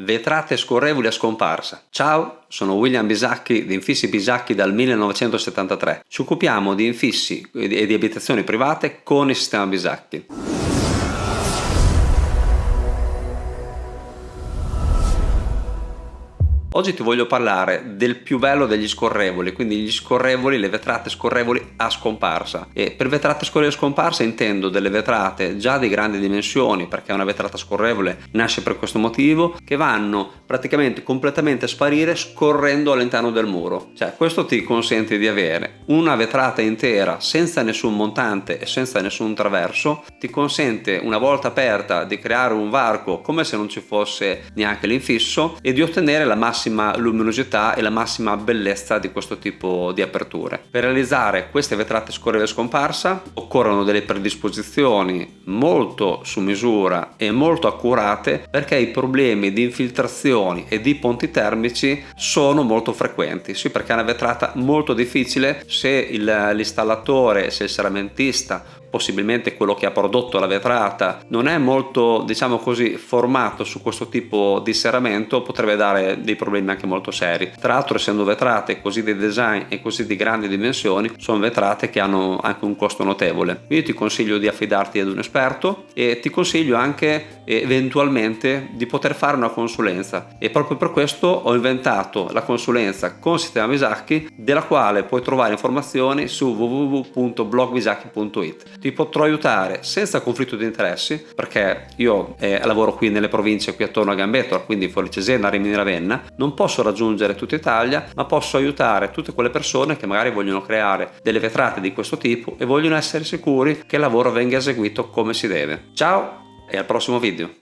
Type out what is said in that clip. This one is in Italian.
vetrate scorrevoli a scomparsa. Ciao, sono William Bisacchi di Infissi Bisacchi dal 1973. Ci occupiamo di infissi e di abitazioni private con il sistema Bisacchi. Oggi ti voglio parlare del più bello degli scorrevoli, quindi gli scorrevoli, le vetrate scorrevoli a scomparsa. E per vetrate scorrevoli a scomparsa intendo delle vetrate già di grandi dimensioni, perché una vetrata scorrevole nasce per questo motivo, che vanno praticamente completamente sparire scorrendo all'interno del muro. Cioè questo ti consente di avere una vetrata intera senza nessun montante e senza nessun traverso, ti consente una volta aperta di creare un varco come se non ci fosse neanche l'infisso e di ottenere la massima luminosità e la massima bellezza di questo tipo di aperture. Per realizzare queste vetrate scorrevole scomparsa occorrono delle predisposizioni molto su misura e molto accurate perché i problemi di infiltrazioni e di ponti termici sono molto frequenti. Sì, perché è una vetrata molto difficile se l'installatore, se il seramentista possibilmente quello che ha prodotto la vetrata non è molto diciamo così formato su questo tipo di serramento potrebbe dare dei problemi anche molto seri. Tra l'altro essendo vetrate così di design e così di grandi dimensioni sono vetrate che hanno anche un costo notevole. Io ti consiglio di affidarti ad un esperto e ti consiglio anche eventualmente di poter fare una consulenza. E proprio per questo ho inventato la consulenza con sistema Visacchi della quale puoi trovare informazioni su www.blogvisacchi.it ti potrò aiutare senza conflitto di interessi perché io eh, lavoro qui nelle province qui attorno a Gambetor quindi fuori Cesena, Rimini Ravenna. Non posso raggiungere tutta Italia ma posso aiutare tutte quelle persone che magari vogliono creare delle vetrate di questo tipo e vogliono essere sicuri che il lavoro venga eseguito come si deve. Ciao e al prossimo video